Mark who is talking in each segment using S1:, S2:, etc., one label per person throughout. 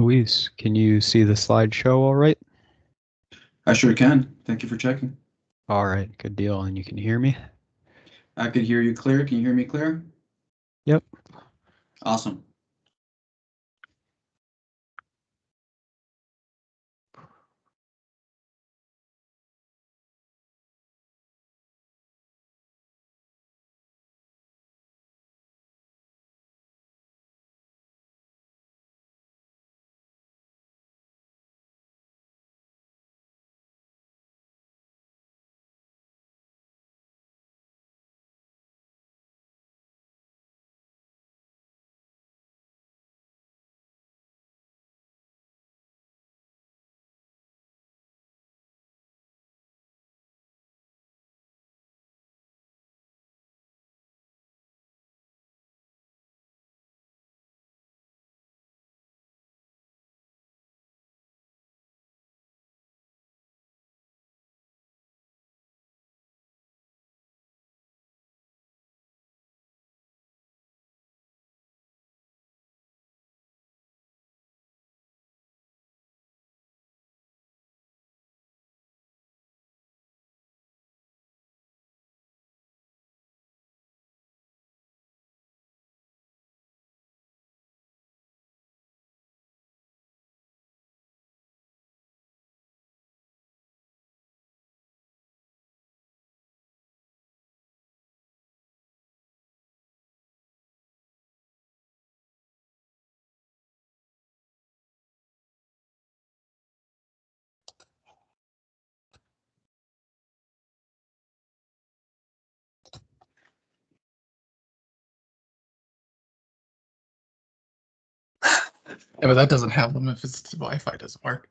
S1: Luis, can you see the slideshow all right?
S2: I sure can. Thank you for checking.
S1: All right, good deal. And you can hear me?
S2: I could hear you clear. Can you hear me clear?
S1: Yep.
S2: Awesome.
S3: Yeah, but that doesn't have them if it's Wi-Fi doesn't work.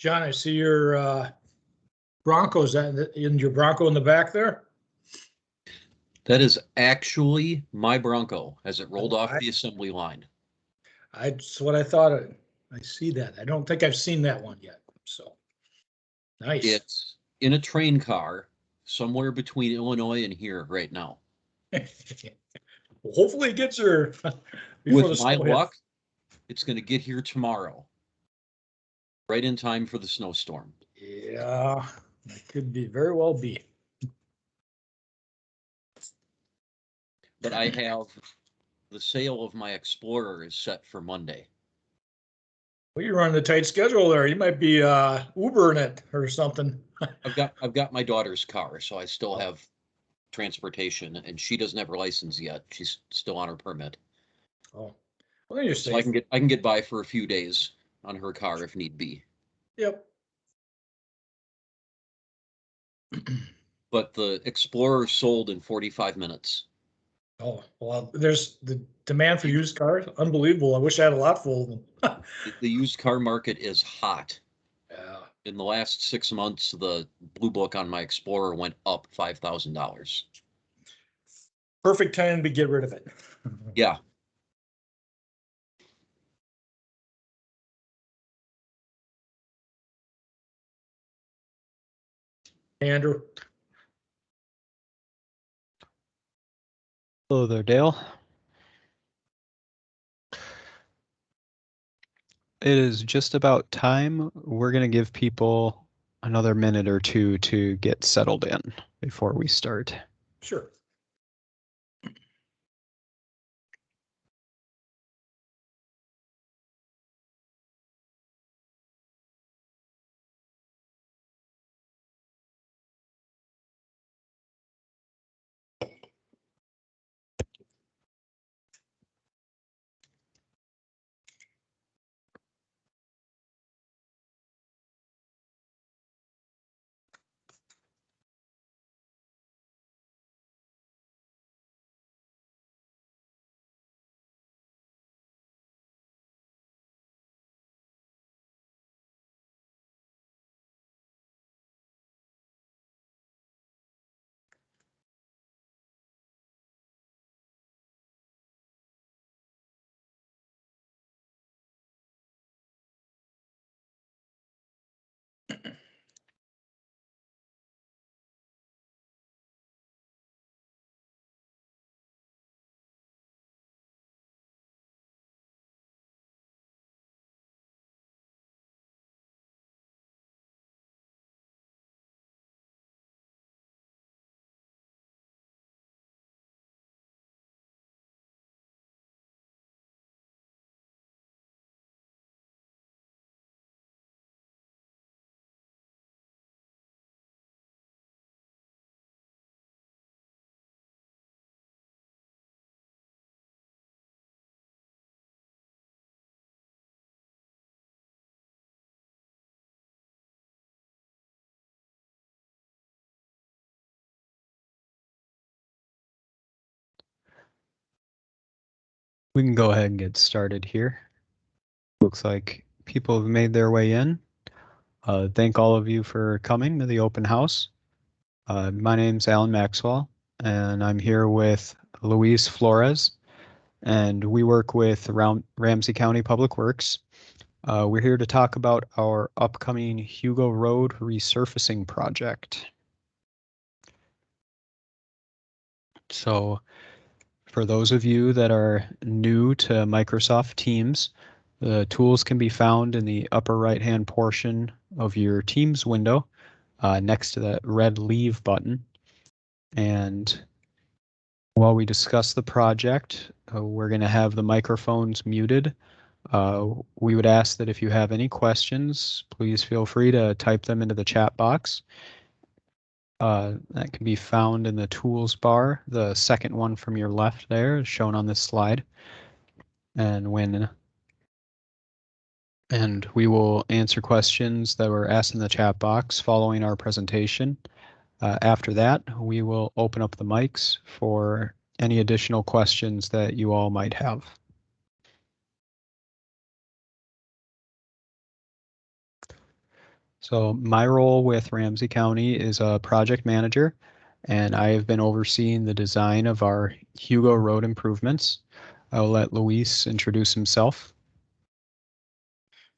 S4: John, I see your uh, Broncos, in your Bronco in the back there?
S5: That is actually my Bronco as it rolled off
S4: I-
S5: the assembly line.
S4: I, that's what I thought. of. I see that. I don't think I've seen that one yet, so. Nice.
S5: It's in a train car somewhere between Illinois and here right now.
S4: Well, Hopefully it gets here.
S5: With my luck, it's gonna get here tomorrow. Right in time for the snowstorm.
S4: Yeah, that could be, very well be.
S5: But I have, the sale of my Explorer is set for Monday.
S4: Well, you're running a tight schedule there. You might be uh Ubering it or something.
S5: I've got, I've got my daughter's car, so I still have transportation and she doesn't have her license yet. She's still on her permit.
S4: Oh, well, then you're
S5: So I can get, I can get by for a few days on her car if need be.
S4: Yep.
S5: But the Explorer sold in forty-five minutes.
S4: Oh, well, there's the demand for used cars, unbelievable. I wish I had a lot full of them.
S5: The- used car market is hot.
S4: Yeah.
S5: In the last six months, the blue book on my Explorer went up five thousand dollars.
S4: Perfect time to get rid of it.
S5: Yeah,
S4: Andrew,
S1: Hello there, Dale. It is just about time. We're going to give people another minute or two to get settled in before we start.
S4: sure.
S1: We can go ahead and get started here. Looks like people have made their way in. Uh, thank all of you for coming to the open house. Uh, my name's Alan Maxwell, and I'm here with Luis Flores, and we work with Ram- Ramsey County Public Works. Uh, we're here to talk about our upcoming Hugo Road resurfacing project. So, for those of you that are new to Microsoft Teams, the tools can be found in the upper right-hand portion of your Teams window uh, next to that red Leave button. And while we discuss the project, uh, we're going to have the microphones muted. Uh, we would ask that if you have any questions, please feel free to type them into the chat box. Uh, that can be found in the tools bar. The second one from your left there is shown on this slide. And when and we will answer questions that were asked in the chat box following our presentation. Uh, after that, we will open up the mics for any additional questions that you all might have. So my role with Ramsey County is a project manager, and I have been overseeing the design of our Hugo Road improvements. I will let Luis introduce himself.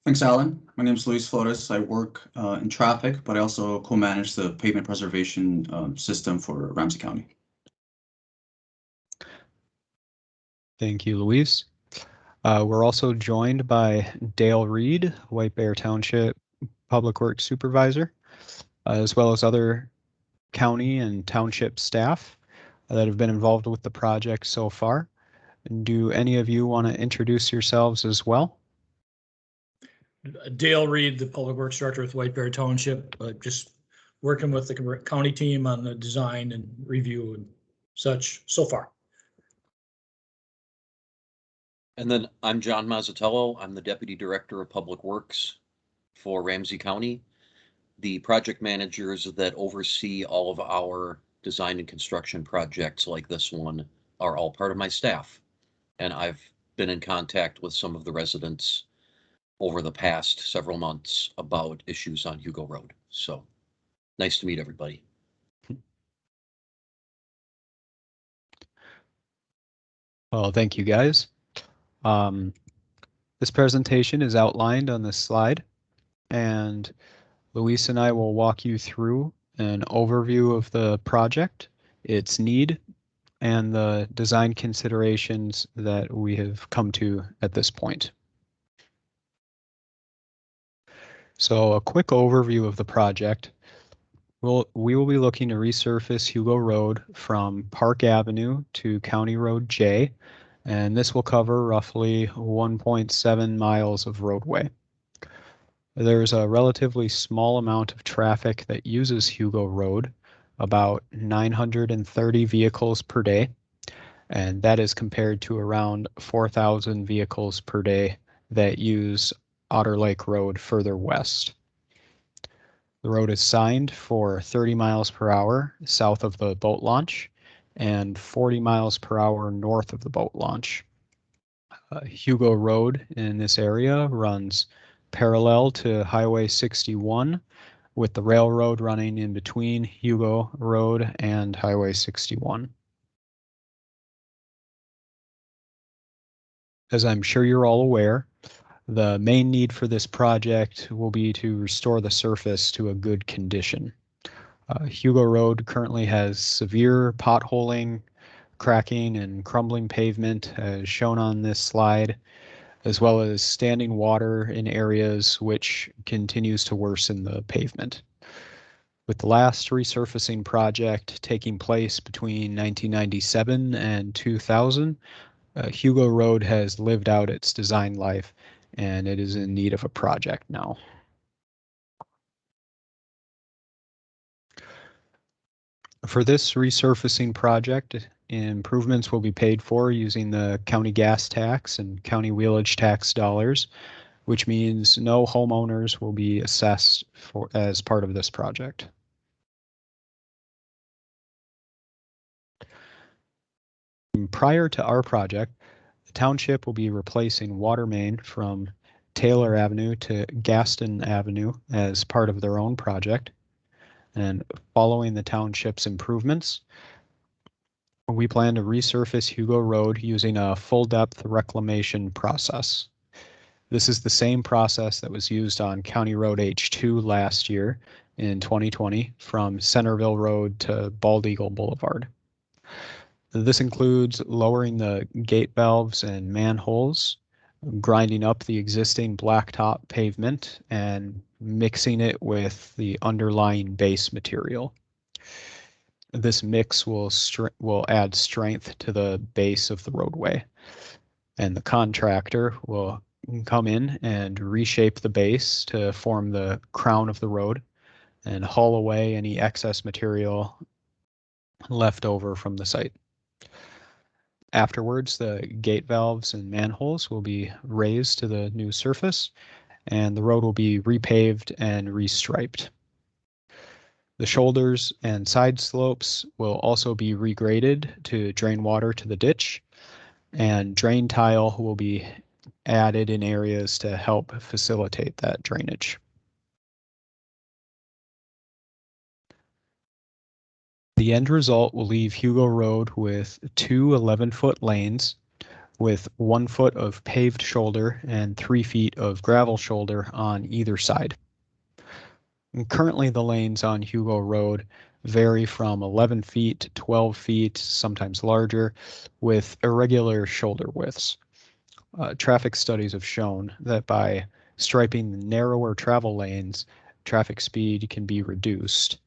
S2: Thanks, Alan. My name is Luis Flores. I work uh, in traffic, but I also co-manage the pavement preservation um, system for Ramsey County.
S1: Thank you, Luis. Uh, we're also joined by Dale Reed, White Bear Township Public Works Supervisor, uh, as well as other county and township staff that have been involved with the project so far. Do any of you want to introduce yourselves as well?
S4: Dale Reed, the Public Works Director with White Bear Township, uh, just working with the county team on the design and review and such so far.
S5: And then I'm John Mazzatello. I'm the Deputy Director of Public Works for Ramsey County. The project managers that oversee all of our design and construction projects like this one are all part of my staff. And I've been in contact with some of the residents over the past several months about issues on Hugo Road. So nice to meet everybody.
S1: Well, thank you guys. Um, this presentation is outlined on this slide and Luis and I will walk you through an overview of the project, its need, and the design considerations that we have come to at this point. So a quick overview of the project. We'll, we will be looking to resurface Hugo Road from Park Avenue to County Road J, and this will cover roughly 1.7 miles of roadway. There's a relatively small amount of traffic that uses Hugo Road, about 930 vehicles per day, and that is compared to around 4,000 vehicles per day that use Otter Lake Road further west. The road is signed for 30 miles per hour south of the boat launch and 40 miles per hour north of the boat launch. Uh, Hugo Road in this area runs parallel to Highway 61 with the railroad running in between Hugo Road and Highway 61. As I'm sure you're all aware, the main need for this project will be to restore the surface to a good condition. Uh, Hugo Road currently has severe potholing, cracking, and crumbling pavement as shown on this slide, as well as standing water in areas which continues to worsen the pavement. With the last resurfacing project taking place between 1997 and 2000, uh, Hugo Road has lived out its design life and it is in need of a project now. For this resurfacing project, improvements will be paid for using the county gas tax and county wheelage tax dollars, which means no homeowners will be assessed for as part of this project. Prior to our project, the township will be replacing water main from Taylor Avenue to Gaston Avenue as part of their own project. And following the township's improvements, we plan to resurface Hugo Road using a full depth reclamation process. This is the same process that was used on County Road H2 last year in 2020 from Centerville Road to Bald Eagle Boulevard. This includes lowering the gate valves and manholes, grinding up the existing blacktop pavement and mixing it with the underlying base material. This mix will will add strength to the base of the roadway. And the contractor will come in and reshape the base to form the crown of the road and haul away any excess material left over from the site. Afterwards, the gate valves and manholes will be raised to the new surface and the road will be repaved and restriped. The shoulders and side slopes will also be regraded to drain water to the ditch, and drain tile will be added in areas to help facilitate that drainage. The end result will leave Hugo Road with two 11-foot lanes with one foot of paved shoulder and three feet of gravel shoulder on either side. And currently, the lanes on Hugo Road vary from 11 feet to 12 feet, sometimes larger, with irregular shoulder widths. Uh, traffic studies have shown that by striping the narrower travel lanes, traffic speed can be reduced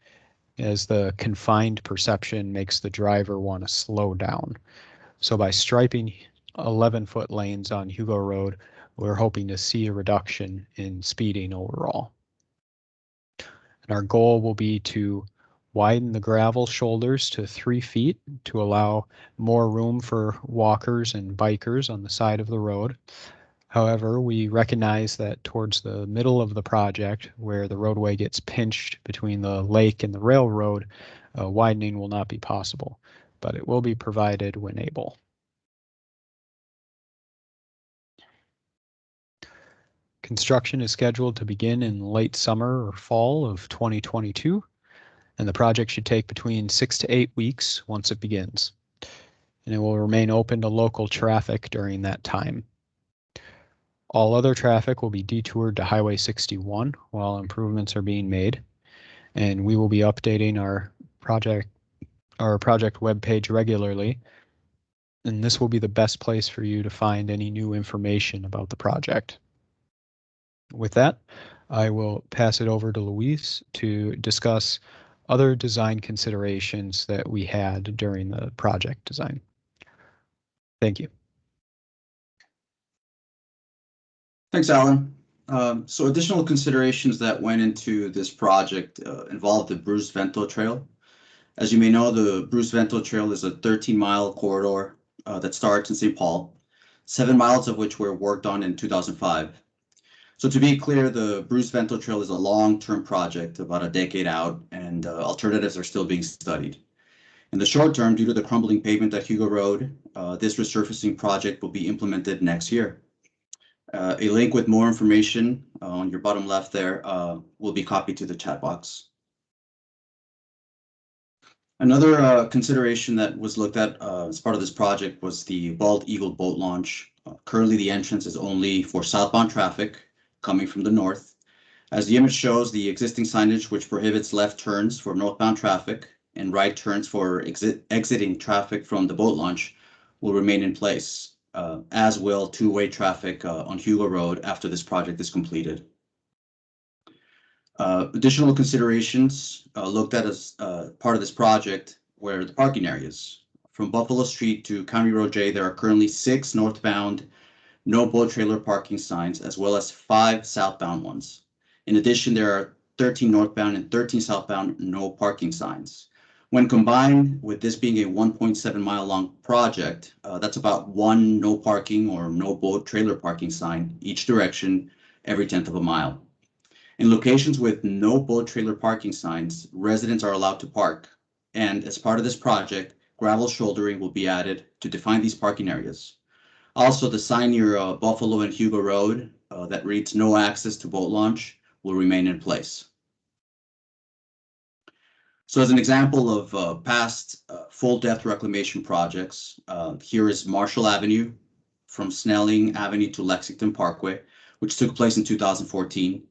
S1: as the confined perception makes the driver want to slow down. So by striping 11 foot lanes on Hugo Road, we're hoping to see a reduction in speeding overall. And our goal will be to widen the gravel shoulders to three feet to allow more room for walkers and bikers on the side of the road. However, we recognize that towards the middle of the project, where the roadway gets pinched between the lake and the railroad, uh, widening will not be possible, but it will be provided when able. Construction is scheduled to begin in late summer or fall of 2022, and the project should take between six to eight weeks once it begins. And it will remain open to local traffic during that time. All other traffic will be detoured to Highway 61 while improvements are being made. And we will be updating our project, our project webpage regularly. And this will be the best place for you to find any new information about the project. With that, I will pass it over to Luis to discuss other design considerations that we had during the project design. Thank you.
S2: Thanks, Alan. Um, so additional considerations that went into this project uh, involved the Bruce Vento Trail. As you may know, the Bruce Vento Trail is a 13-mile corridor uh, that starts in St. Paul, seven miles of which were worked on in 2005. So to be clear, the Bruce Vento Trail is a long-term project, about a decade out, and uh, alternatives are still being studied. In the short term, due to the crumbling pavement at Hugo Road, uh, this resurfacing project will be implemented next year. Uh, a link with more information uh, on your bottom left there uh, will be copied to the chat box. Another uh, consideration that was looked at as part of this project was the Bald Eagle boat launch. Currently, the entrance is only for southbound traffic coming from the north. As the image shows, the existing signage which prohibits left turns for northbound traffic and right turns for exit exiting traffic from the boat launch will remain in place uh, as will two-way traffic uh, on Hugo Road after this project is completed. Uh, additional considerations uh, looked at as uh, part of this project were the parking areas. From Buffalo Street to County Road J, there are currently six northbound no boat trailer parking signs, as well as five southbound ones. In addition, there are 13 northbound and 13 southbound no parking signs. When combined with this being a 1.7 mile long project, uh, that's about one no parking or no boat trailer parking sign each direction every tenth of a mile. In locations with no boat trailer parking signs, residents are allowed to park. And as part of this project, gravel shouldering will be added to define these parking areas. Also, the sign near uh, Buffalo and Hugo Road uh, that reads no access to boat launch will remain in place. So as an example of uh, past uh, full depth reclamation projects, uh, here is Marshall Avenue from Snelling Avenue to Lexington Parkway, which took place in 2014.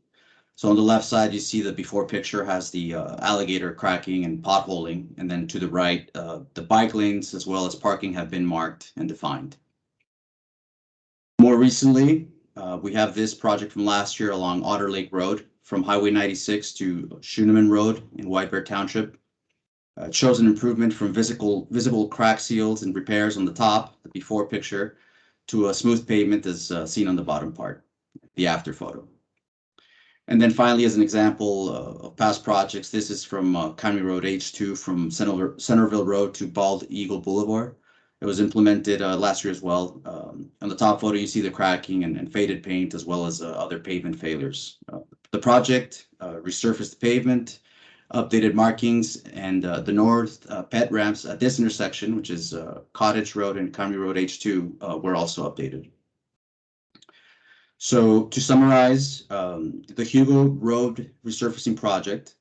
S2: So on the left side, you see the before picture has the uh, alligator cracking and potholing, and then to the right, the bike lanes as well as parking have been marked and defined. More recently, uh, we have this project from last year along Otter Lake Road from Highway 96 to Schuneman Road in White Bear Township. Uh, shows an improvement from visible, visible crack seals and repairs on the top, the before picture, to a smooth pavement as uh, seen on the bottom part, the after photo. And then finally, as an example uh, of past projects, this is from uh, County Road H2 from Centerville, Road to Bald Eagle Boulevard. It was implemented uh, last year as well. On the top photo, you see the cracking and, and faded paint as well as uh, other pavement failures. Uh, the project uh, resurfaced the pavement, updated markings, and uh, the north uh, ped ramps at this intersection, which is Cottage Road and County Road H2, were also updated. So to summarize, um, the Hugo Road resurfacing project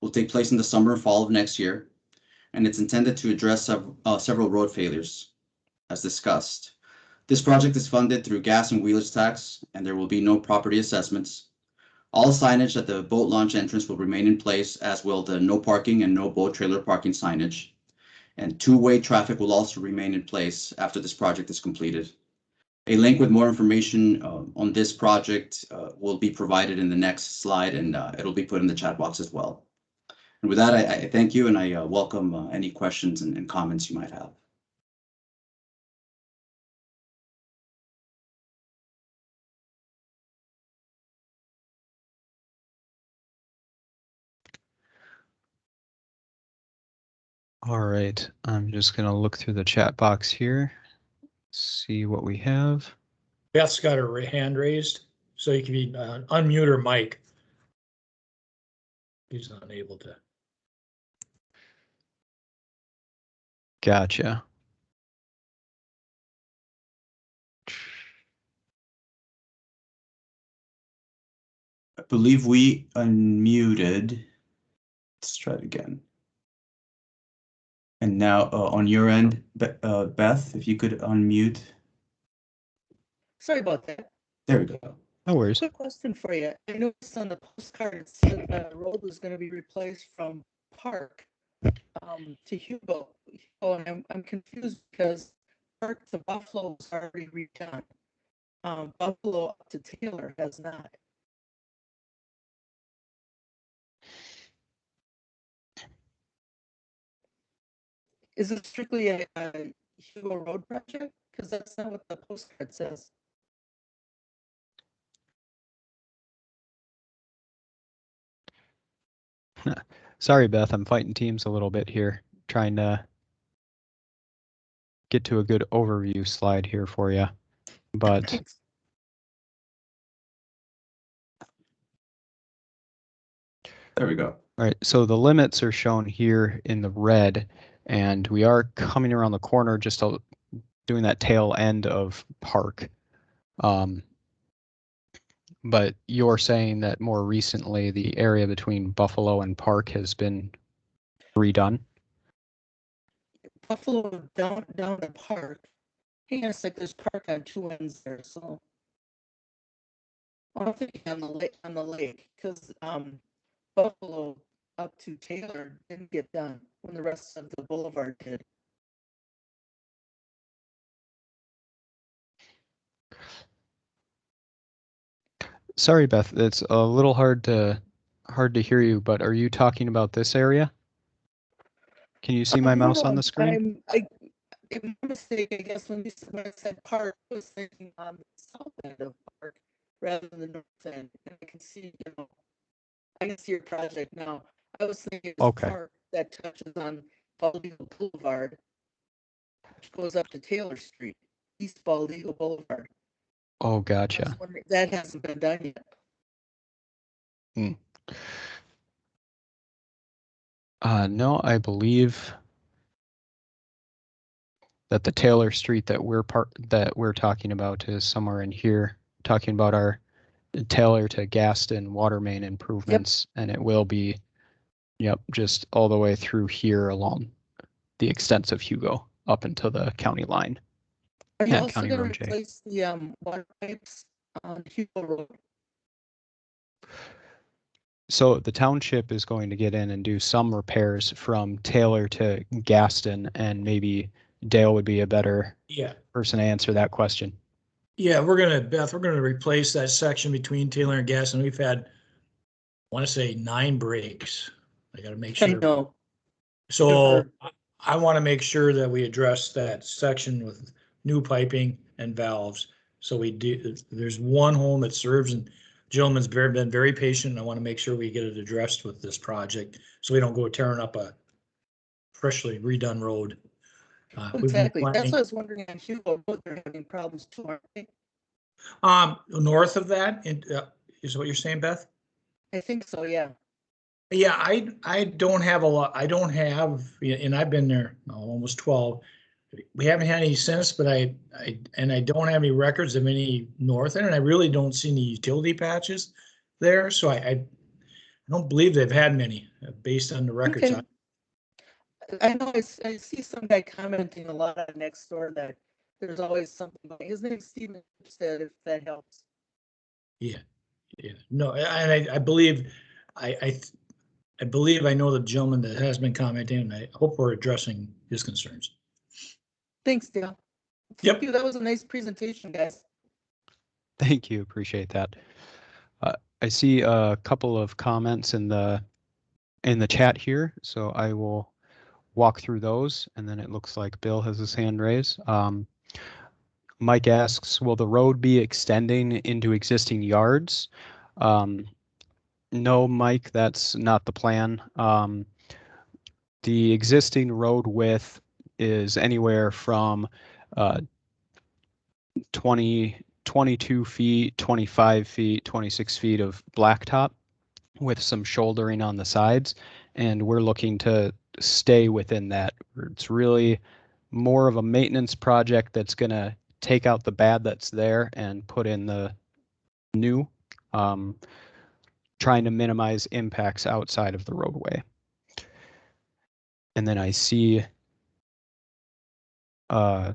S2: will take place in the summer and fall of next year. and it's intended to address sev- uh, several road failures, as discussed. This project is funded through gas and wheelage tax, and there will be no property assessments. All signage at the boat launch entrance will remain in place, as will the no parking and no boat trailer parking signage. And two-way traffic will also remain in place after this project is completed. A link with more information uh, on this project uh, will be provided in the next slide, and uh, it'll be put in the chat box as well. And with that, I, I thank you, and I uh, welcome uh, any questions and, and comments you might have.
S1: All right, I'm just gonna look through the chat box here, see what we have.
S4: Beth's got her hand raised, so you can be, uh, unmute her mic. He's not able to.
S1: Gotcha.
S2: I believe we unmuted. Let's try it again. And now uh, on your end, Be- uh, Beth, if you could unmute.
S6: Sorry about that.
S2: There we go.
S1: No worries.
S6: Quick question for you. I noticed on the postcard, it said the road was gonna be replaced from Park um, to Hugo. Oh, and I'm, I'm confused because Park to Buffalo was already redone. Um, Buffalo up to Taylor has not. Is it strictly a, a Hugo Road project? Because that's not what the postcard says.
S1: Sorry, Beth, I'm fighting teams a little bit here, trying to get to a good overview slide here for you. But
S2: There we go.
S1: All right, so the limits are shown here in the red, and we are coming around the corner, just doing that tail end of Park. Um, but you're saying that more recently, the area between Buffalo and Park has been redone?
S6: Buffalo down down to Park. On a sec, there's Park on two ends there, so. I'm thinking on the lake, on the lake, because um Buffalo up to Taylor didn't get done when the rest of the boulevard did.
S1: Sorry, Beth, it's a little hard to hard to hear you, but are you talking about this area? Can you see my
S6: Um, no,
S1: mouse on the screen?
S6: I'm, I, it my mistake, I guess, when you said, when I said Park, I was thinking on the south end of Park rather than the north end, and I can see, you know. I can see your project now. I was thinking
S1: Okay.
S6: Park that touches on Bald Eagle Boulevard. Which goes up to Taylor Street, East Bald Eagle Boulevard.
S1: Oh,
S6: I was
S1: gotcha.
S6: wondering- That hasn't been done yet.
S1: Uh, no, I believe that the Taylor Street that we're part, that we're talking about is somewhere in here, talking about our Taylor to Gaston water main improvements, and it will be, yep, just all the way through here along the extensive Hugo up until the county line.
S6: Are you
S1: Yeah,
S6: also
S1: County
S6: gonna
S1: Road J.
S6: replace the um water pipes on Hugo Road?
S1: So the township is going to get in and do some repairs from Taylor to Gaston, and maybe Dale would be a better
S4: Yeah,
S1: person to answer that question.
S4: yeah, we're gonna, Beth, we're gonna replace that section between Taylor and Gaston. we've had, I want to say nine breaks. I gotta make
S6: I
S4: sure.
S6: know.
S4: So
S6: Sure.
S4: I- I want to make sure that we address that section with new piping and valves. So we do, there's one home that serves and gentleman's very, been very patient. I want to make sure we get it addressed with this project. So we don't go tearing up a freshly redone road. Uh, we've been
S6: Exactly. That's
S4: planning-
S6: what I was wondering on Hugo Road, they're having problems too, aren't they?
S4: Um, north of that, and, uh, is what you're saying, Beth?
S6: I think so, yeah.
S4: Yeah, I, I don't have a lot, I don't have, and I've been there almost twelve. We haven't had any since, but I, I, and I don't have any records of any north end, and I really don't see any utility patches there, so I, I I don't believe they've had many, uh, based on the records.
S6: Okay. I know I see some guy commenting a lot on next door that there's always something, going. his name's Steven said if that helps.
S4: Yeah, yeah, no, and I, I believe, I, I, I believe I know the gentleman that has been commenting, and I hope we're addressing his concerns.
S6: Thanks, Dale.
S4: Yep.
S6: Thank you. That was a nice presentation, guys.
S1: Thank you, appreciate that. Uh, I see a couple of comments in the in the chat here, so I will walk through those, and then it looks like Bill has his hand raised. Um, Mike asks, will the road be extending into existing yards? Um, no, Mike, that's not the plan. Um, the existing road width is anywhere from uh, 20, 22 feet, 25 feet, 26 feet of blacktop with some shouldering on the sides. And we're looking to stay within that. It's really more of a maintenance project that's going to take out the bad that's there and put in the new, um, trying to minimize impacts outside of the roadway. And then I see a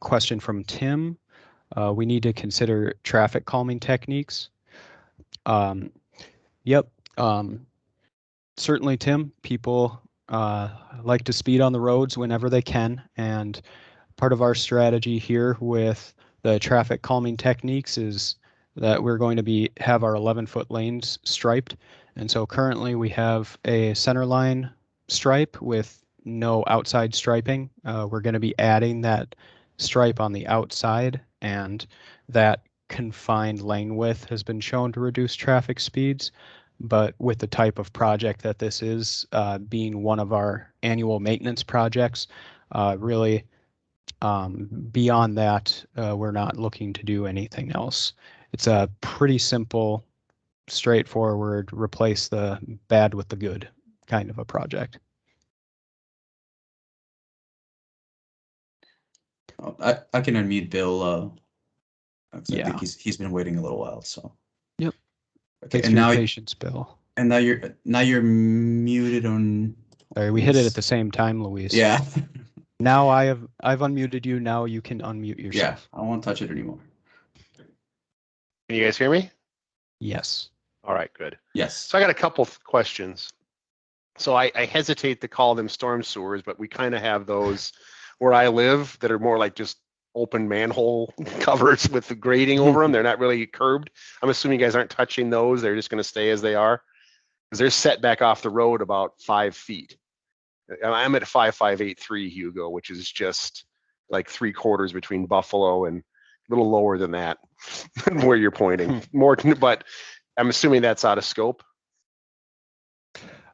S1: question from Tim. Uh, we need to consider traffic calming techniques. Um, yep. Um, certainly, Tim, people uh, like to speed on the roads whenever they can. And part of our strategy here with the traffic calming techniques is that we're going to be have our 11 foot lanes striped. And so currently we have a center line stripe with no outside striping. Uh, we're going to be adding that stripe on the outside and that confined lane width has been shown to reduce traffic speeds. But with the type of project that this is, uh, being one of our annual maintenance projects, uh, really um, beyond that, uh, we're not looking to do anything else. It's a pretty simple, straightforward, replace the bad with the good kind of a project.
S2: Oh, I, I can unmute Bill, uh. 'cause I
S1: Yeah.
S2: think he's, he's been waiting a little while, so.
S1: Yep.
S2: Okay,
S1: Thanks
S2: and now,
S1: patience, Bill.
S2: and now you're, now you're muted on,
S1: Sorry, we hit it at the same time, Luis.
S2: yeah,
S1: Now I have, I've unmuted you. Now you can unmute
S2: yeah,
S1: yourself.
S2: I won't touch it anymore.
S7: Can you guys hear me?
S1: Yes.
S7: All right, good.
S2: Yes,
S7: So I got a couple of questions. So I, I hesitate to call them storm sewers, but we kind of have those where I live that are more like just open manhole covers with the grading over them. They're not really curbed. I'm assuming you guys aren't touching those. They're just going to stay as they are. Because they're set back off the road about five feet. I'm at five five eight three Hugo, which is just like three quarters between Buffalo and little lower than that, where you're pointing. More, but I'm assuming that's out of scope.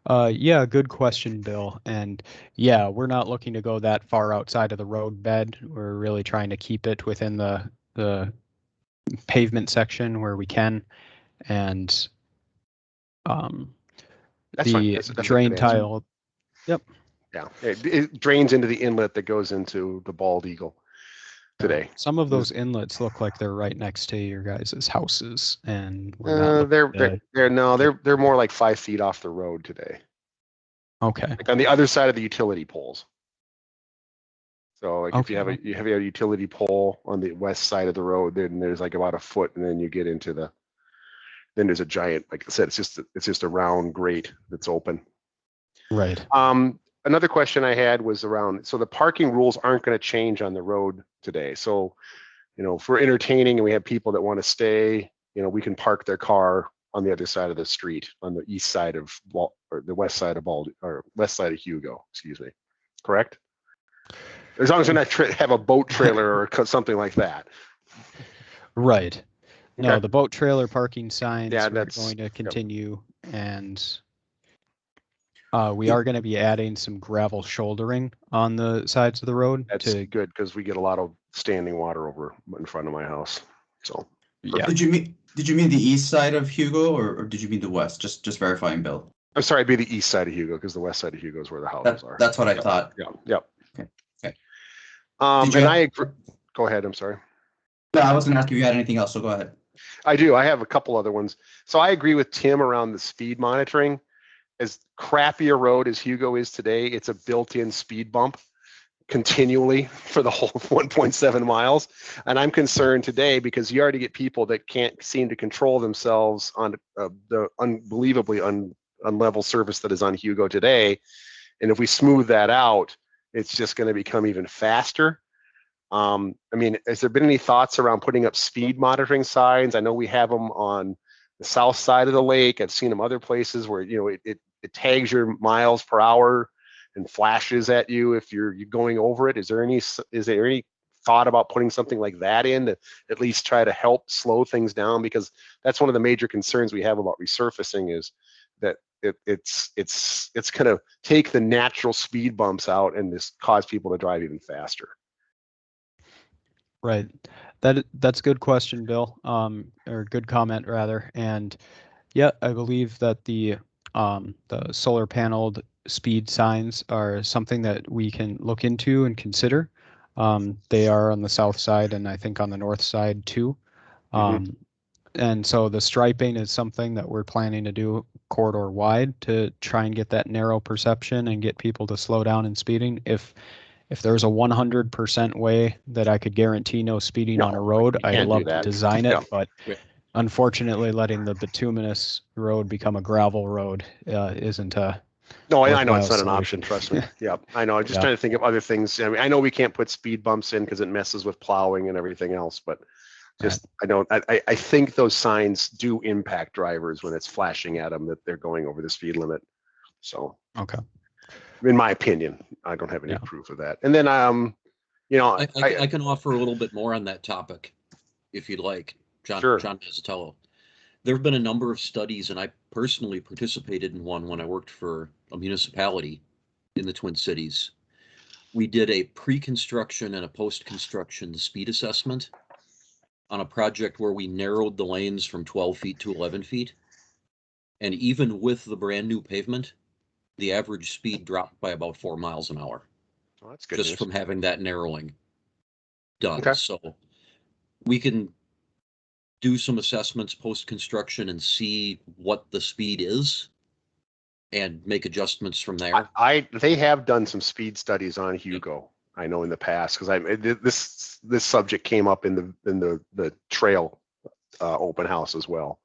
S1: Uh, yeah, good question, Bill. And yeah, we're not looking to go that far outside of the road bed. We're really trying to keep it within the, the pavement section where we can. And um,
S7: That's
S1: the
S7: That's- that's
S1: drain tile,
S7: Yeah, it, it drains into the inlet that goes into the bald eagle today.
S1: some of those inlets look like they're right next to your guys' houses and we're
S7: Uh, they're, they're, they're, no, they're, they're more like five feet off the road today,
S1: okay,
S7: like on the other side of the utility poles. So like if you have a, you have a utility pole on the west side of the road, then there's like about a foot and then you get into the, then there's a giant, like I said, it's just, it's just a round grate that's open.
S1: right.
S7: Um, another question I had was around, so the parking rules aren't gonna change on the road today, so. You know, if we're entertaining and we have people that wanna stay, you know, we can park their car on the other side of the street, on the east side of, or the west side of Bald, or west side of Hugo, excuse me, correct? As long as they're not tra- have a boat trailer or something like that.
S1: Right. No,
S7: Okay.
S1: the boat trailer parking signs
S7: Yeah, that's-
S1: going to continue and uh, we are going to be adding some gravel shouldering on the sides of the road
S7: That's
S1: to,
S7: good, because we get a lot of standing water over in front of my house, so.
S1: yeah,
S2: did you mean, did you mean the east side of Hugo or, or did you mean the west? Just, just verifying, Bill.
S7: I'm sorry, it'd be the east side of Hugo, because the west side of Hugo is where the
S2: That,
S7: houses are.
S2: that's what I
S7: Yep.
S2: thought.
S7: Yeah, yep.
S2: Okay, okay.
S7: Um,
S2: Did
S7: and
S2: have-
S7: I agree, go ahead, I'm sorry.
S2: No, I was gonna ask if you had anything else, so go ahead.
S7: I do, I have a couple other ones. So I agree with Tim around the speed monitoring. As crappy a road as Hugo is today, it's a built-in speed bump continually for the whole 1.7 miles. And I'm concerned today because you already get people that can't seem to control themselves on uh, the unbelievably un, unlevel surface that is on Hugo today. And if we smooth that out, it's just going to become even faster. Um, I mean, has there been any thoughts around putting up speed monitoring signs? I know we have them on the south side of the lake. I've seen them other places where you know it, it, it tags your miles per hour and flashes at you if you're you're going over it. Is there any is there any thought about putting something like that in to at least try to help slow things down? Because that's one of the major concerns we have about resurfacing is that it, it's it's it's going to take the natural speed bumps out and just cause people to drive even faster.
S1: Right. That that's a good question, Bill. Um, or good comment rather. And yeah, I believe that the um the solar paneled speed signs are something that we can look into and consider. Um, they are on the south side and I think on the north side too.
S7: Mhm.
S1: Um, and so the striping is something that we're planning to do corridor wide to try and get that narrow perception and get people to slow down in speeding. If if there's a 100% way that I could guarantee no speeding on a road, I'd love to design it, but. Unfortunately, letting the bituminous road become a gravel road uh, isn't a
S7: No, I, I know it's not
S1: worthwhile
S7: an option. Trust me.
S1: solution.
S7: Yeah, I know. I'm just
S1: Yeah.
S7: trying to think of other things. I mean, I know we can't put speed bumps in because it messes with plowing and everything else, but just I don't. I, I- I think those signs do impact drivers when it's flashing at them that they're going over the speed limit. So,
S1: okay.
S7: in my opinion, I don't have any
S1: Yeah.
S7: proof of that. And then, um, you know,
S5: I, I, I can offer a little bit more on that topic, if you'd like, John,
S7: Sure.
S5: John Mazzitello. There have been a number of studies, and I personally participated in one when I worked for a municipality in the Twin Cities. We did a pre-construction and a post-construction speed assessment on a project where we narrowed the lanes from twelve feet to eleven feet. And even with the brand new pavement, the average speed dropped by about four miles an hour
S7: well, that's good
S5: just
S7: news.
S5: from having that narrowing done.
S7: Okay.
S5: So we can do some assessments post-construction and see what the speed is and make adjustments from there.
S7: I they have done some speed studies on Hugo. I know in the past because I this this subject came up in the in the the trail uh, open house as well.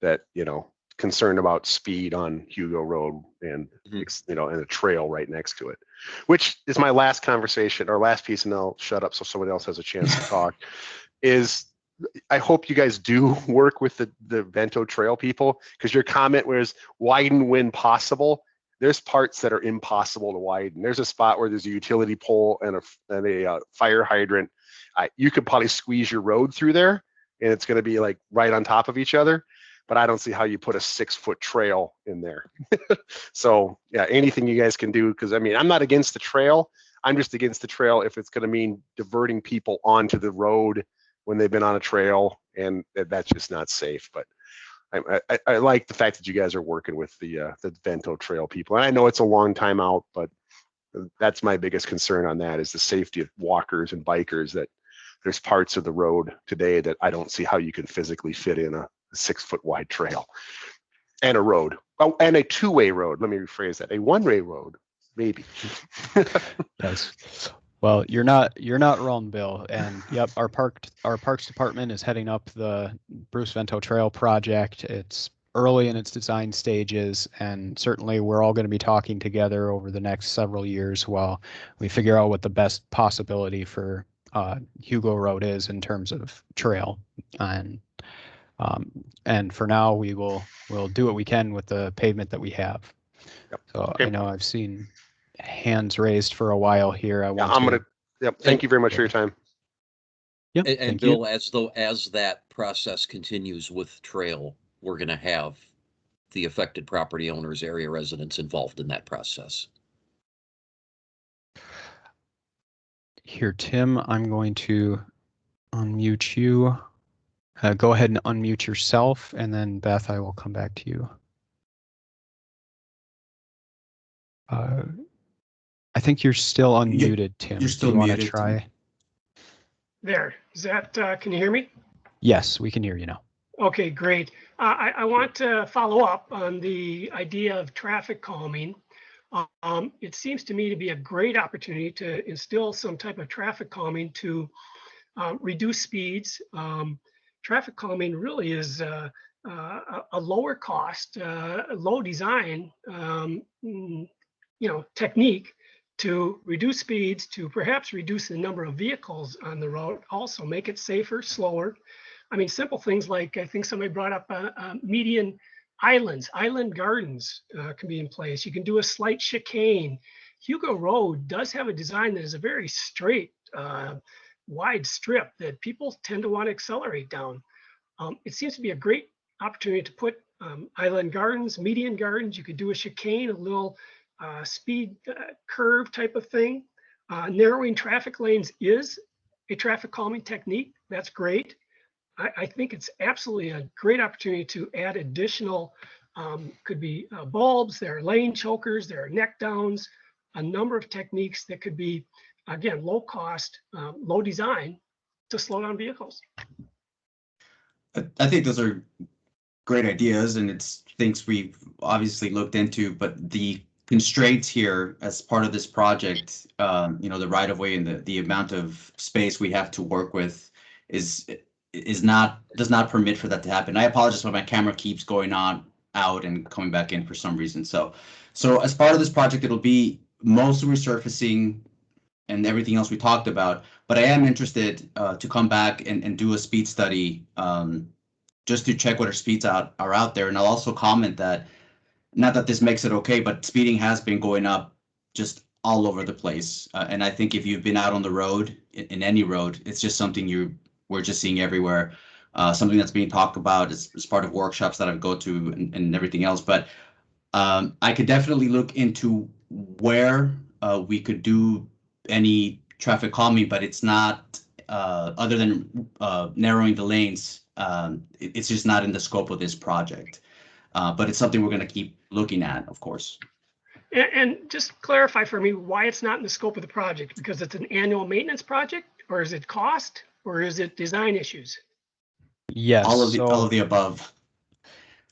S7: That you know concerned about speed on Hugo Road and
S5: Mhm.
S7: you know and a trail right next to it, which is my last conversation or last piece, and I'll shut up so somebody else has a chance to talk. Is I hope you guys do work with the the Vento Trail people because your comment was widen when possible there's parts that are impossible to widen. There's a spot where there's a utility pole and a and a uh, fire hydrant. You could probably squeeze your road through there, and it's going to be like right on top of each other. But I don't see how you put a six foot trail in there. so yeah, anything you guys can do because I mean I'm not against the trail. I'm just against the trail if it's going to mean diverting people onto the road when they've been on a trail, and that's just not safe. But I, I, I like the fact that you guys are working with the uh, the Vento Trail people, and I know it's a long time out, but that's my biggest concern on that is the safety of walkers and bikers. That there's parts of the road today that I don't see how you can physically fit in a six foot wide trail and a road, oh, and a two way road. Let me rephrase that: a one way road, maybe.
S1: Yes. Well, you're not you're not wrong, Bill. And yep, our park our parks department is heading up the Bruce Vento Trail project. It's early in its design stages, and certainly we're all going to be talking together over the next several years while we figure out what the best possibility for uh, Hugo Road is in terms of trail. And um, and for now, we will we'll do what we can with the pavement that we have.
S7: Yep.
S1: So
S7: Okay.
S1: I know I've seen hands raised for a while here. I
S7: Yeah,
S1: want
S7: I'm
S1: to
S7: gonna. Yep. Thank you very much for your time.
S1: Yep,
S5: And, and
S1: thank you.
S5: Bill, as though, as that process continues with trail, we're gonna have the affected property owners, area residents involved in that process.
S1: Here, Tim, I'm going to unmute you. Uh, go ahead and unmute yourself, and then Beth, I will come back to you. Uh, I think you're still unmuted, Tim.
S2: you're
S1: Do
S2: still
S1: you want to
S2: muted, Tim.
S1: try?
S8: There, is that, uh, can you hear me?
S1: Yes, we can hear you now.
S8: Okay, great. Uh, I, I want to follow up on the idea of traffic calming. Um, it seems to me to be a great opportunity to instill some type of traffic calming to um, reduce speeds. Um, traffic calming really is uh, uh, a, a lower cost, uh, low design, um, mm, you know, technique to reduce speeds, to perhaps reduce the number of vehicles on the road, also make it safer, slower. I mean, simple things like I think somebody brought up uh, uh, median islands, island gardens uh, can be in place. You can do a slight chicane. Hugo Road does have a design that is a very straight, uh, wide strip that people tend to want to accelerate down. Um, it seems to be a great opportunity to put um, island gardens, median gardens. You could do a chicane, a little uh, speed uh, curve type of thing. Uh, narrowing traffic lanes is a traffic calming technique. That's great. I, I think it's absolutely a great opportunity to add additional, um, could be uh, bulbs, there are lane chokers, there are neck downs, a number of techniques that could be, again, low cost, um, low design to slow down vehicles.
S2: I- I think those are great ideas and it's things we've obviously looked into, but the constraints here as part of this project, um, you know, the right of way and the, the amount of space we have to work with is, is not, does not permit for that to happen. I apologize, but my camera keeps going on, out and coming back in for some reason. So, so as part of this project, it'll be mostly resurfacing and everything else we talked about. But I am interested uh, to come back and, and do a speed study um, just to check what our speeds out are out there. And I'll also comment that not that this makes it okay, but speeding has been going up just all over the place. Uh, and I think if you've been out on the road in, in any road, it's just something you we're just seeing everywhere. Uh, something that's being talked about as, as part of workshops that I go to and, and everything else. But um, I could definitely look into where uh, we could do any traffic calming, but it's not uh, other than uh, narrowing the lanes. Um, it- it's just not in the scope of this project. Uh, but it's something we're going to keep looking at, of course.
S8: And, and just clarify for me why it's not in the scope of the project, because it's an annual maintenance project, or is it cost, or is it design issues?
S1: Yes.
S2: all of the all of the above.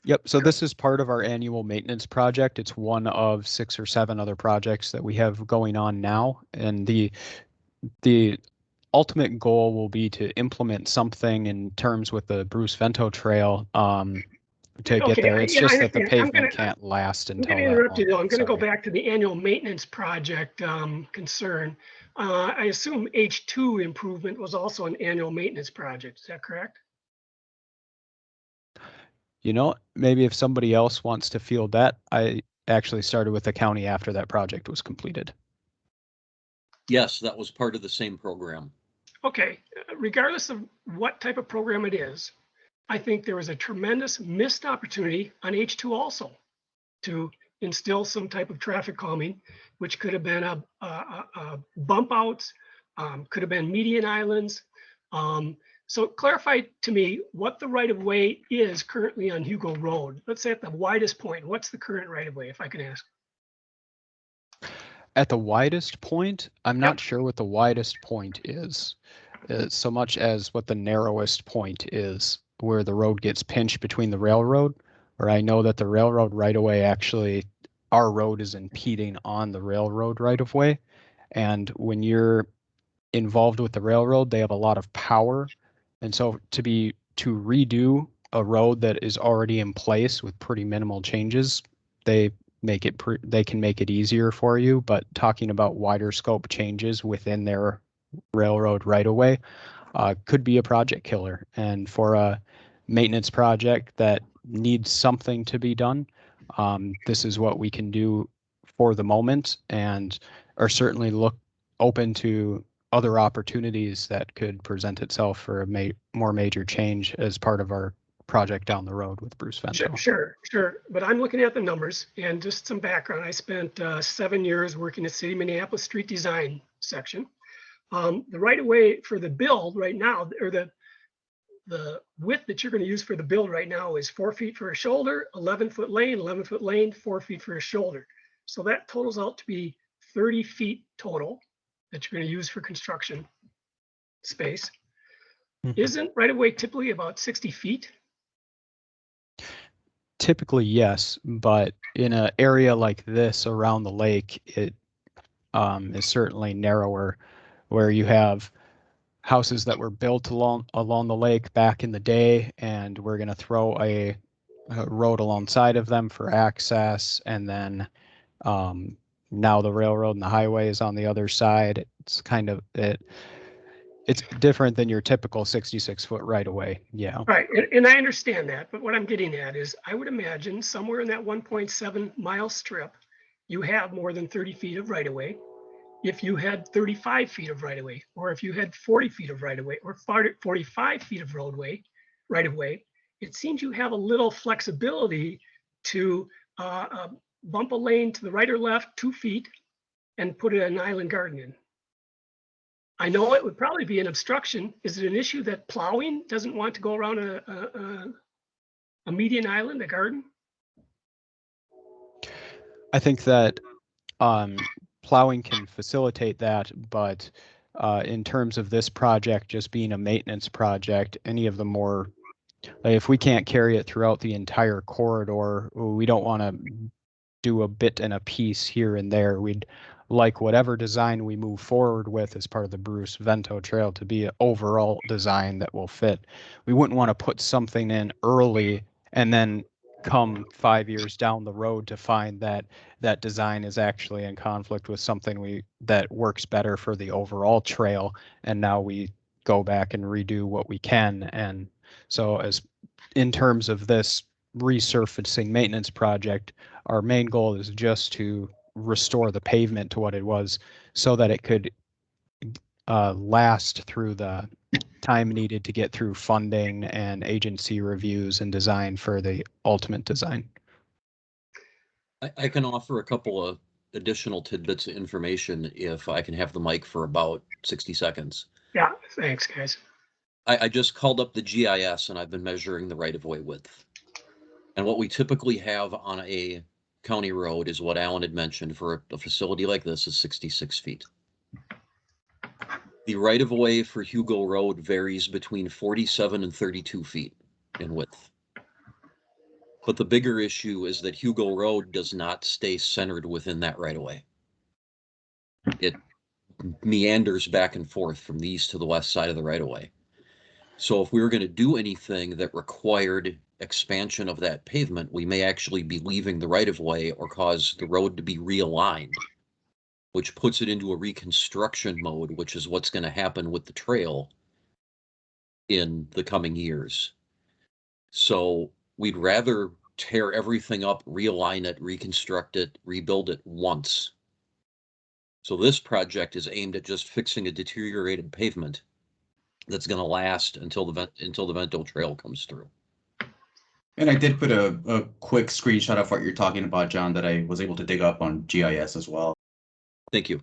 S1: Yep, so this is part of our annual maintenance project. It's one of six or seven other projects that we have going on now. And the the ultimate goal will be to implement something in terms with the Bruce Vento Trail um, to get
S8: Okay,
S1: there.
S8: I-
S1: It's
S8: yeah, I
S1: just that the
S8: understand. I'm
S1: pavement
S8: gonna-
S1: can't last
S8: I'm
S1: until
S8: going to
S1: that
S8: interrupt you though. I'm going to go
S1: Sorry.
S8: back to the annual maintenance project um, concern. Uh, I assume H2 improvement was also an annual maintenance project. Is that correct?
S1: You know, maybe if somebody else wants to field that, I actually started with the county after that project was completed.
S5: Yes, that was part of the same program.
S8: Okay, uh, regardless of what type of program it is, I think there was a tremendous missed opportunity on H2 also to instill some type of traffic calming, which could have been a, a, a- bump outs, um, could have been median islands. Um, so clarify to me what the right of way is currently on Hugo Road. Let's say at the widest point, what's the current right of way, if I can ask?
S1: At the widest point, I'm not sure what the widest point is, uh, so much as what the narrowest point is, where the road gets pinched between the railroad. Or I know that the railroad right of way actually, our road is impeding on the railroad right of way. And when you're involved with the railroad, they have a lot of power. And so to be, to redo a road that is already in place with pretty minimal changes, they make it pre- they can make it easier for you but talking about wider scope changes within their railroad right away uh, could be a project killer and for a maintenance project that needs something to be done um, this is what we can do for the moment and are certainly look open to other opportunities that could present itself for a ma- more major change as part of our project down the road with Bruce Vento.
S8: Sure, sure, sure. But I'm looking at the numbers and just some background. I spent uh, seven years working at City Minneapolis Street Design section. Um, the right of way for the build right now, or the the width that you're going to use for the build right now is four feet for a shoulder, 11 foot lane, 11 foot lane, four feet for a shoulder. So that totals out to be 30 feet total that you're going to use for construction space.
S1: Mhm.
S8: Isn't right of way typically about 60 feet?
S1: typically yes, but in an area like this around the lake, it um, is certainly narrower, where you have houses that were built along along the lake back in the day, and we're going to throw a, a road alongside of them for access, and then um, now the railroad and the highway is on the other side. It's kind of it. It's different than your typical 66 foot right away. Yeah.
S8: Right, and, and I understand that, but what I'm getting at is, I would imagine somewhere in that one point seven mile strip, you have more than thirty feet of right of way. If you had thirty-five feet of right of way, or if you had forty feet of right of way, or forty-five feet of roadway, right of way, it seems you have a little flexibility to uh, uh, bump a lane to the right or left, two feet, and put an island garden in. I know it would probably be an obstruction. Is it an issue that plowing doesn't want to go around a, a, a, a median island, a garden?
S1: I think that um, plowing can facilitate that, but uh, in terms of this project just being a maintenance project, any of the more, like if we can't carry it throughout the entire corridor, we don't want to do a bit and a piece here and there. We'd like whatever design we move forward with as part of the Bruce Vento Trail to be an overall design that will fit. We wouldn't want to put something in early and then come five years down the road to find that that design is actually in conflict with something we that works better for the overall trail. And now we go back and redo what we can. And so as in terms of this resurfacing maintenance project our main goal is just to restore the pavement to what it was so that it could uh, last through the time needed to get through funding and agency reviews and design for the ultimate design.
S5: I, I can offer a couple of additional tidbits of information if I can have the mic for about sixty seconds.
S8: Yeah, thanks, guys.
S5: I, I just called up the GIS and I've been measuring the right of way width. And what we typically have on a county road is what Alan had mentioned for a- a facility like this is sixty-six feet. The right of way for Hugo Road varies between forty-seven and thirty-two feet in width. But the bigger issue is that Hugo Road does not stay centered within that right of way. It meanders back and forth from the east to the west side of the right of way. So if we were gonna do anything that required expansion of that pavement, we may actually be leaving the right of way or cause the road to be realigned. Which puts it into a reconstruction mode, which is what's gonna happen with the trail. In the coming years. So we'd rather tear everything up, realign it, reconstruct it, rebuild it once. So this project is aimed at just fixing a deteriorated pavement. That's gonna last until the until the Vento Trail comes through.
S2: And I did put a, a quick screenshot of what you're talking about, John, that I was able to dig up on GIS as well.
S5: Thank you.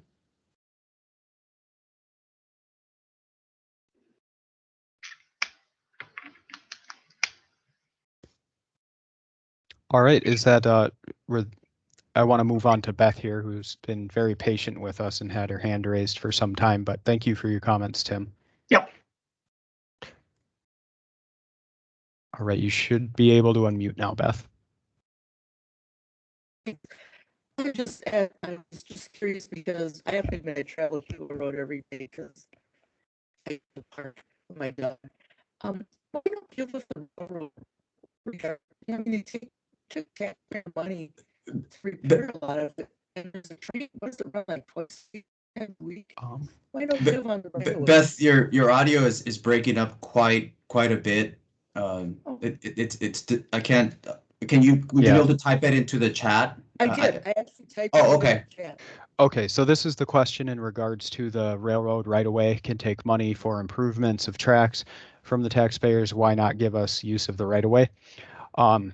S1: All right, is that uh, I want to move on to Beth here, who's been very patient with us and had her hand raised for some time, but thank you for your comments, Tim.
S8: Yep.
S1: All right, you should be able to unmute now, Beth.
S6: I just, add- I was just curious because I have to admit I travel through the road every day because I to the park with my dog. Um, why don't give us the railroad regard, I mean, they take, took taxpayer money to repair a lot of it. And there's a train, what does it run like twice a week?
S1: Um,
S6: Why don't
S2: Be-
S6: give on the
S2: Be-
S6: railroad?
S2: Beth, your your audio is is breaking up quite quite a bit. Um,
S6: Oh.
S2: it, it it's it's I can't. Can you would you
S1: Yeah.
S2: be able to type that into the chat?
S6: I
S2: Uh,
S6: did, I actually typed.
S2: Oh,
S6: it in the
S2: okay.
S6: chat.
S1: Okay, so this is the question in regards to the railroad right away can take money for improvements of tracks from the taxpayers. Why not give us use of the right of way? Um,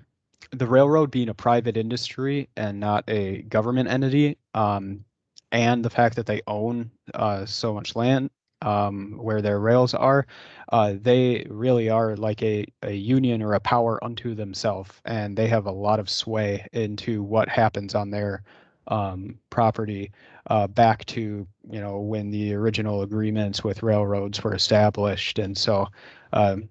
S1: the railroad being a private industry and not a government entity, um, and the fact that they own uh, so much land um, where their rails are, uh, they really are like a, a union or a power unto themselves, and they have a lot of sway into what happens on their um, property uh, back to you know when the original agreements with railroads were established, and so um,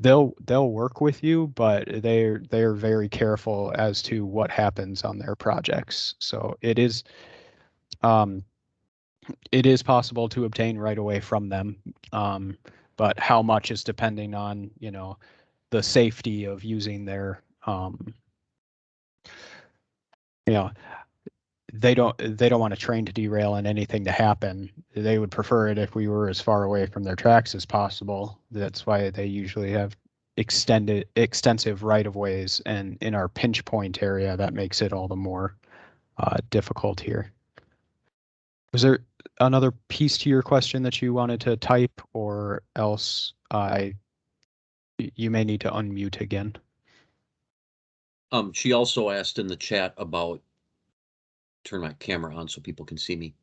S1: they'll they'll work with you, but they're they're very careful as to what happens on their projects. So it is um it is possible to obtain right away from them. Um, but how much is depending on, you know, the safety of using their um you know they don't they don't want a train to derail and anything to happen. They would prefer it if we were as far away from their tracks as possible. That's why they usually have extended extensive right of ways and in our pinch point area that makes it all the more uh, difficult here. Was there another piece to your question that you wanted to type or else I you may need to unmute again.
S5: Um, she also asked in the chat about, turn my camera on so people can see me.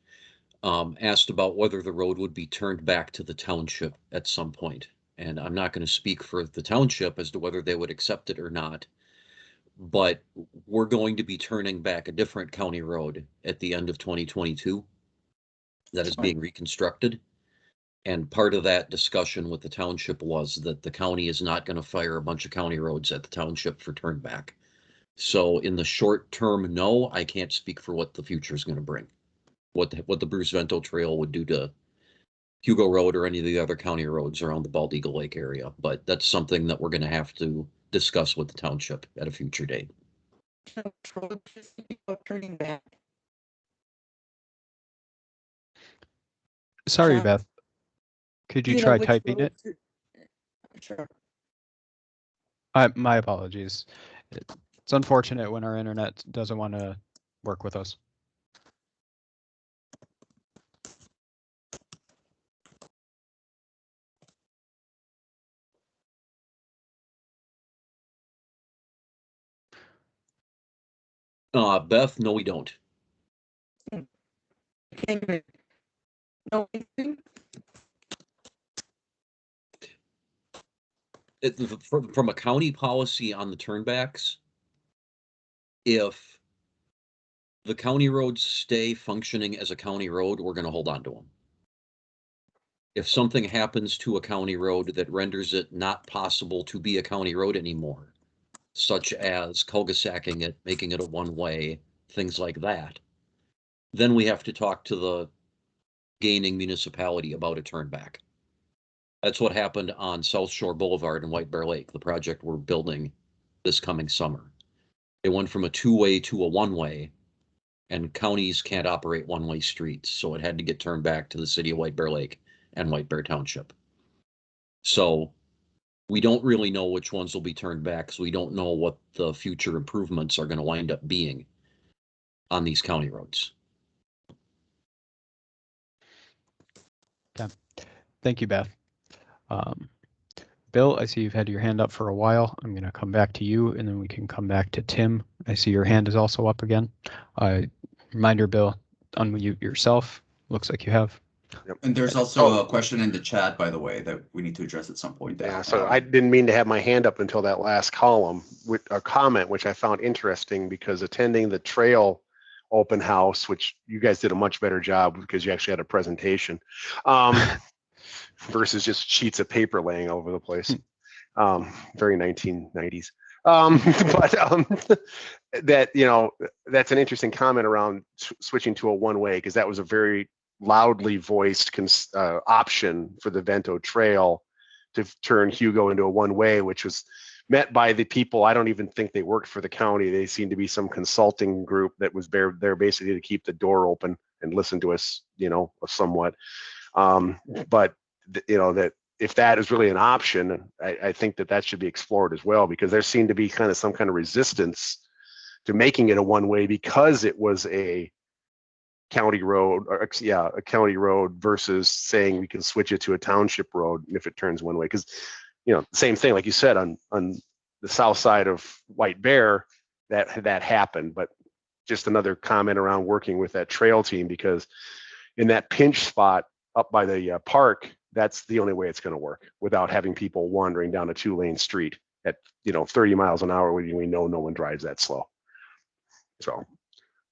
S5: Um, asked about whether the road would be turned back to the township at some point. And I'm not going to speak for the township as to whether they would accept it or not. But we're going to be turning back a different county road at the end of 2022 that is being reconstructed. And part of that discussion with the township was that the county is not going to fire a bunch of county roads at the township for turn back. So in the short term, no, I can't speak for what the future is going to bring. What, the- what the Bruce Vento Trail would do to Hugo Road or any of the other county roads around the Bald Eagle Lake area. But that's something that we're going to have to discuss with the township at a future date.
S6: Road just about Turning back.
S1: Sorry,
S6: John,
S1: Beth. Could you
S6: know
S1: try
S6: which
S1: typing it?
S6: roads Sure.
S1: I, my apologies. It's unfortunate when our internet doesn't want to work with us.
S5: Uh, Beth, no, we don't. It, from, from a county policy on the turnbacks, if the county roads stay functioning as a county road, we're gonna hold on to them. If something happens to a county road that renders it not possible to be a county road anymore, such as cul-de-sacing it, making it a one-way, things like that, then we have to talk to the gaining municipality about a turnback. That's what happened on South Shore Boulevard in White Bear Lake, the project we're building this coming summer. It went from a two-way to a one-way, and counties can't operate one-way streets, so it had to get turned back to the city of White Bear Lake and White Bear Township. So we don't really know which ones will be turned back, because we don't know what the future improvements are gonna wind up being on these county roads.
S1: Thank you, Beth. Um, Bill, I see you've had your hand up for a while. I'm going to come back to you and then we can come back to Tim. I see your hand is also up again. Uh, reminder, Bill, unmute yourself. Looks like you have.
S2: And there's also a question in the chat, by the way, that we need to address at some point.
S7: Yeah, so
S2: um,
S7: I didn't mean to have my hand up until that last column with a comment, which I found interesting because attending the trail open house, which you guys did a much better job because you actually had a presentation. Um, versus just sheets of paper laying all over the place. Um, very 1990s. Um, but um, that, you know, that's an interesting comment around switching to a one-way because that was a very loudly voiced cons- uh, option for the Vento Trail to turn Hugo into a one-way, which was met by the people. I don't even think they worked for the county. They seemed to be some consulting group that was there, there basically to keep the door open and listen to us, you know, somewhat. Um, but you know that if that is really an option, I, I think that that should be explored as well because there seemed to be kind of some kind of resistance to making it a one way because it was a county road or yeah a county road versus saying we can switch it to a township road if it turns one way because you know same thing like you said on on the south side of White Bear that that happened but just another comment around working with that trail team because in that pinch spot up by the uh, park, that's the only way it's going to work without having people wandering down a two lane street at, you know, 30 miles an hour when we know no one drives that slow. So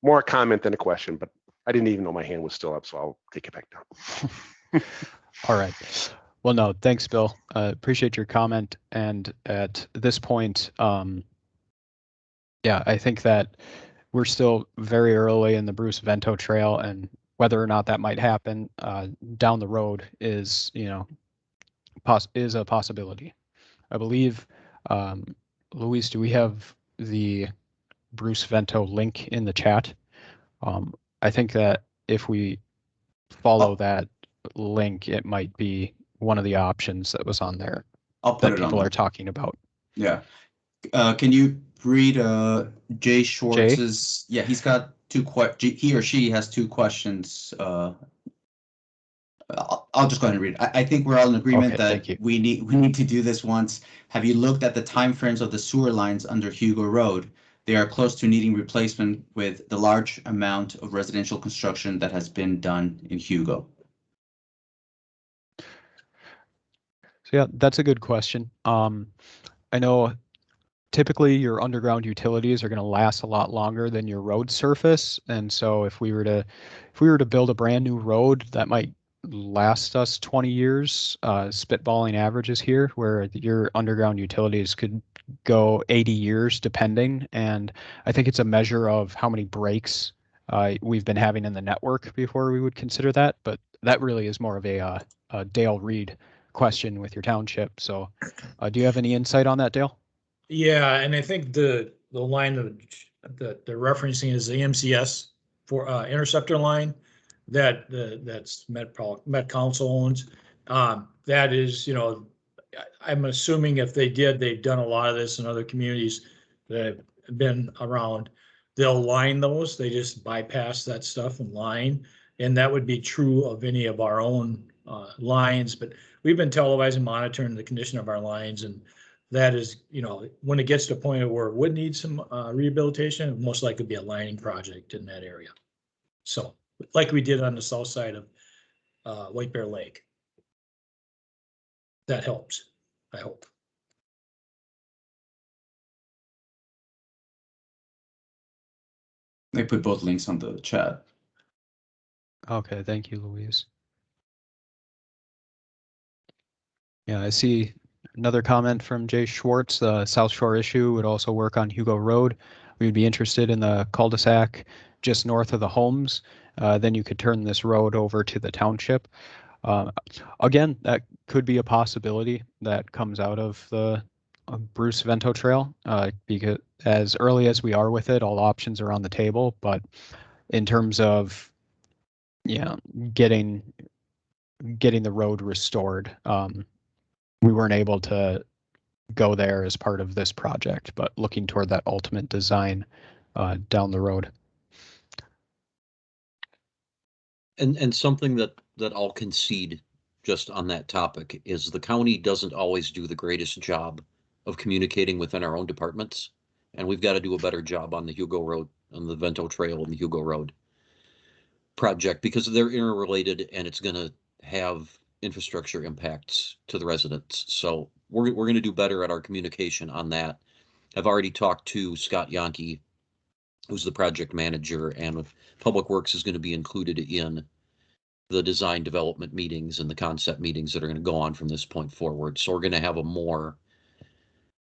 S7: more a comment than a question, but I didn't even know my hand was still up, so I'll take it back down.
S1: All right. Well, no, thanks, Bill. Uh, appreciate your comment. And at this point, um, yeah, I think that we're still very early in the Bruce Vento Trail, and whether or not that might happen uh, down the road is, you know, is a possibility. I believe, um, Luis, do we have the Bruce Vento link in the chat? Um, I think that if we follow
S2: Oh.
S1: that link, it might be one of the options that was on there that people are talking about.
S2: Yeah. Uh, can you read, uh, Jay Schwartz's, yeah, he's got two que, he or she has two questions, uh. I'll, I'll just go ahead and read it. I, I think we're all in agreement
S1: Okay,
S2: that we need, we need to do this once. Have you looked at the timeframes of the sewer lines under Hugo Road? They are close to needing replacement with the large amount of residential construction that has been done in Hugo.
S1: So yeah, that's a good question. Um, I know typically your underground utilities are going to last a lot longer than your road surface, and so if we were to if we were to build a brand new road, that might last us 20 years. Uh, spitballing averages here, where your underground utilities could go 80 years depending, and I think it's a measure of how many breaks uh, we've been having in the network before we would consider that. But that really is more of a, uh, a Dale Reed question with your township. So, uh, do you have any insight on that, Dale?
S4: Yeah, and I think the, the line that, they're referencing is the MCS for, uh, interceptor line that, the, that's Met, Met Council owns. Um, that is, you know, I'm assuming if they did, they've done a lot of this in other communities that have been around. They'll line those, they just bypass that stuff and line. And that would be true of any of our own, uh, lines, but we've been televising, monitoring the condition of our lines and that is, you know, when it gets to a point where it would need some uh, rehabilitation, it most likely be a lining project in that area. So, like we did on the south side of uh, White Bear Lake. That helps, I hope.
S2: They put both links on the chat.
S1: Okay, thank you, Louise. Yeah, I see another comment from Jay Schwartz. The South Shore issue would also work on Hugo Road. We would be interested in the cul-de-sac just north of the homes. Uh, then you could turn this road over to the township. Uh, again, that could be a possibility that comes out of the Bruce Vento Trail. Uh, because as early as we are with it, all options are on the table. But in terms of yeah, getting getting the road restored. Um, we weren't able to go there as part of this project, but looking toward that ultimate design uh, down the road.
S5: And, and something that, that I'll concede just on that topic is the county doesn't always do the greatest job of communicating within our own departments. And we've got to do a better job on the Hugo Road, on the Vento Trail and the Hugo Road project because they're interrelated and it's gonna have infrastructure impacts to the residents. So we're, we're gonna do better at our communication on that. I've already talked to Scott Yonke, who's the project manager, and Public Works is gonna be included in the design development meetings and the concept meetings that are gonna go on from this point forward. So we're gonna have a more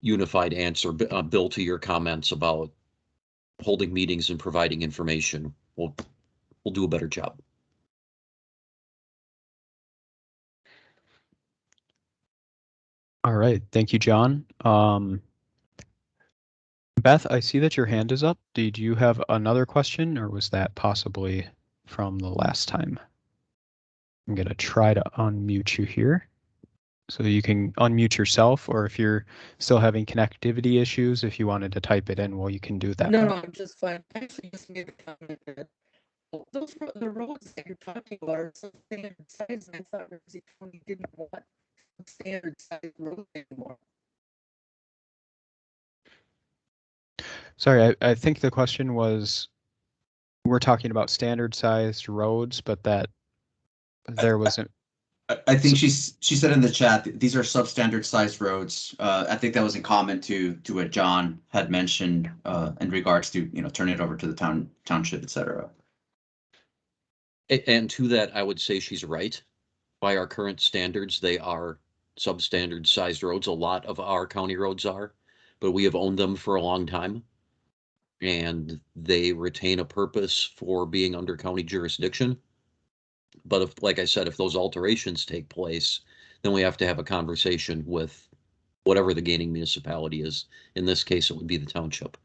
S5: unified answer. Uh, Bill, to your comments about holding meetings and providing information, we'll, we'll do a better job.
S1: All right, thank you, John. Um, Beth, I see that your hand is up. Did you have another question or was that possibly from the last time? I'm gonna try to unmute you here. So you can unmute yourself, or if you're still having connectivity issues, if you wanted to type it in, well, you can do that.
S6: No, no, I'm just fine. I actually just made a comment that those, the roads that you're talking about are some standard size, and I thought Ramsey County didn't want standard size roads anymore.
S1: Sorry, I, I think the question was, we're talking about standard sized roads, but that there wasn't,
S2: I, I think she's, she said in the chat, these are substandard sized roads. Uh, I think that was in comment to, to what John had mentioned, uh, in regards to, you know, turning it over to the town, township, et cetera.
S5: And to that, I would say she's right. by our current standards, they are substandard sized roads. A lot of our county roads are, but we have owned them for a long time. And they retain a purpose for being under county jurisdiction. But if, like I said, if those alterations take place, then we have to have a conversation with whatever the gaining municipality is. In this case, it would be the township.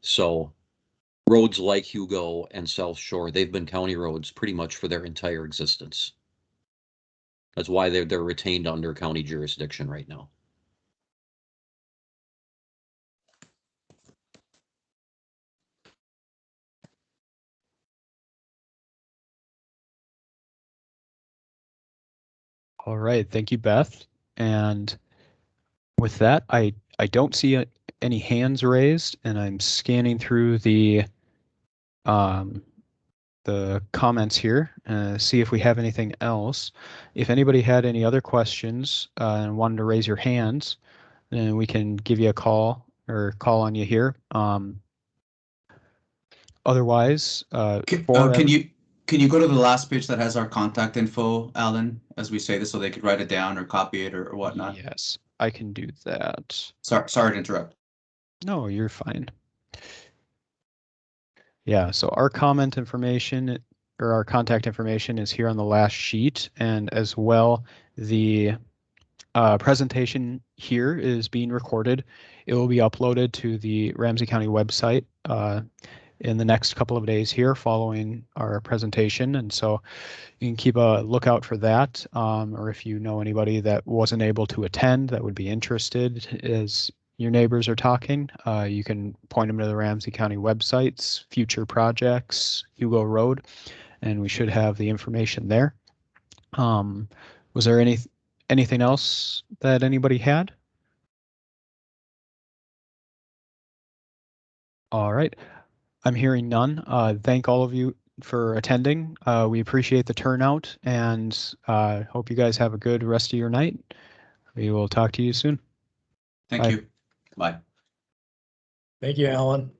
S5: So roads like Hugo and South Shore, they've been county roads pretty much for their entire existence. That's why they're, they're retained under county jurisdiction right now.
S1: All right, thank you, Beth. And with that, I, I don't see any hands raised and I'm scanning through the um, the comments here, uh, see if we have anything else. If anybody had any other questions uh, and wanted to raise your hands, then we can give you a call or call on you here. Um, otherwise, uh,
S2: Can, uh, can you, can you go to the last page that has our contact info, Alan, as we say this, so they could write it down or copy it or or whatnot?
S1: Yes, I can do that.
S2: Sorry, sorry to interrupt.
S1: No, you're fine. Yeah, so our comment information or our contact information is here on the last sheet and as well, the uh, presentation here is being recorded. It will be uploaded to the Ramsey County website uh, in the next couple of days here following our presentation. And so you can keep a lookout for that. Um, or if you know anybody that wasn't able to attend that would be interested as your neighbors are talking, uh, you can point them to the Ramsey County websites, future projects, Hugo Road, and we should have the information there. Um, was there any anything else that anybody had? All right, I'm hearing none. Uh, thank all of you for attending. Uh, we appreciate the turnout and uh, hope you guys have a good rest of your night. We will talk to you soon.
S2: Thank
S1: Bye.
S2: you. Bye.
S4: Thank you, Alan,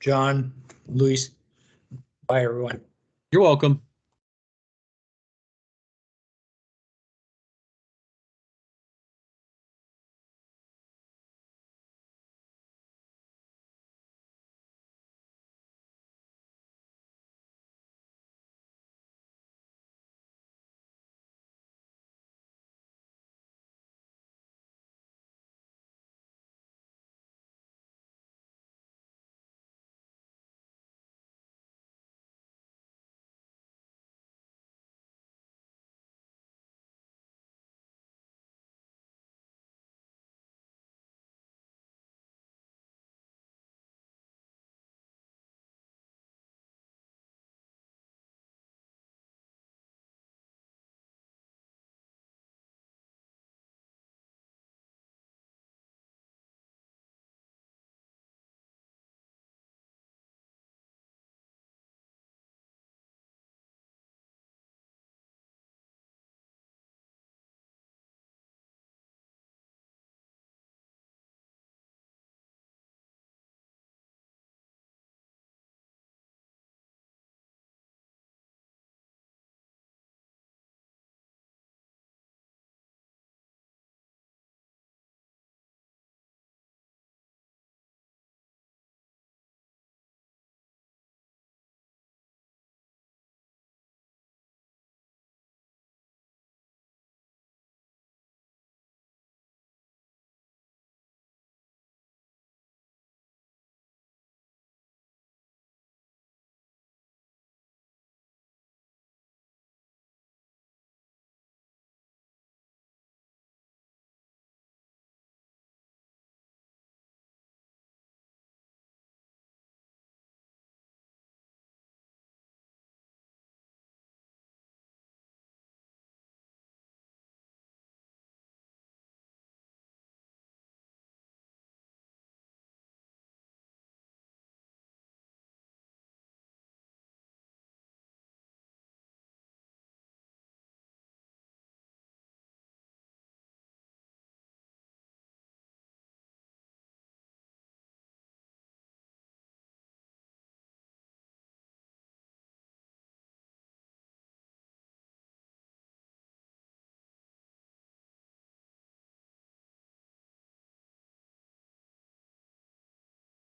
S4: John, Luis. Bye, everyone.
S5: You're welcome.